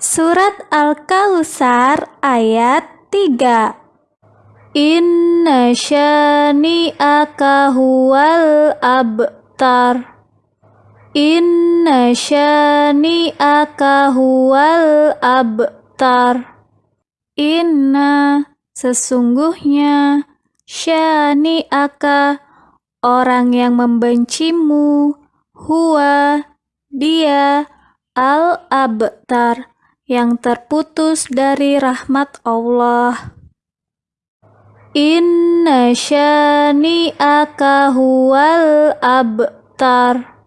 Surat Al-Kautsar ayat 3 Inna syani'aka huwal abtar. Inna syani'aka huwal abtar. Inna sesungguhnya syani'aka orang yang membencimu huwa dia al-abtar yang terputus dari rahmat Allah. Inna syani'aka huwal abtar